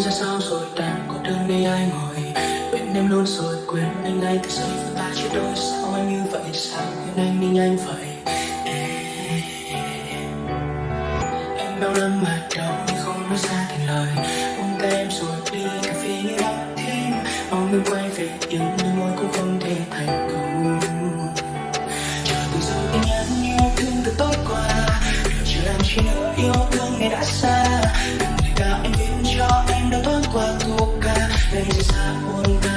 ra sao rồi đang có đơn đây ai ngồi. Bên em luôn rồi quên anh ngay từ giây phút ta chia đôi sao anh như vậy? Sao quên anh đi nhanh vậy? Em đau lắm mà đau nhưng không nói ra thành lời. Buông tay em rồi đi cà phê như đã thêm. Mong em quay về nhưng đôi môi cũng không thể thành công. Chờ từ giờ tin nhắn yêu thương từ tối qua. Điều chưa làm chi nữa yêu thương ngày đã xa. Ca đây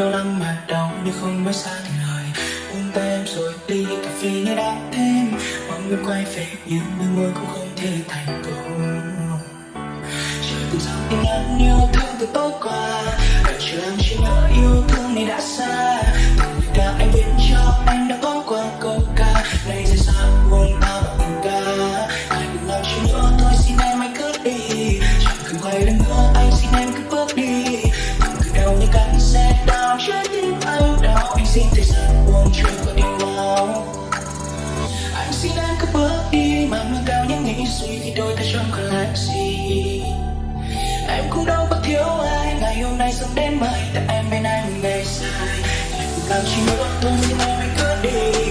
anh đau lắm mà đau nhưng không nói xa lời. Buông tay em rồi đi, cà phê nghe đã thêm. Mong người quay về, nhưng đôi môi cũng không thể thành công. Trời từ giờ tin nhắn yêu thương từ tối qua. Cả chờ em chỉ nhớ yêu thương này đã xa. Từng người ca anh viết cho em đã có qua câu ca. Này rời xa buồn tao bằng tình ca. Anh đừng làm chi nữa thôi, xin em hãy cứ đi. Chẳng cần quay lưng đi nâng cao những nghĩ suy khi đôi ta chẳng còn lại gì? Em cũng đâu có thiếu ai, ngày hôm nay sống đến mai tại em bên anh ngày dài. Làm chỉ nữa, tôi xin em cứ đi.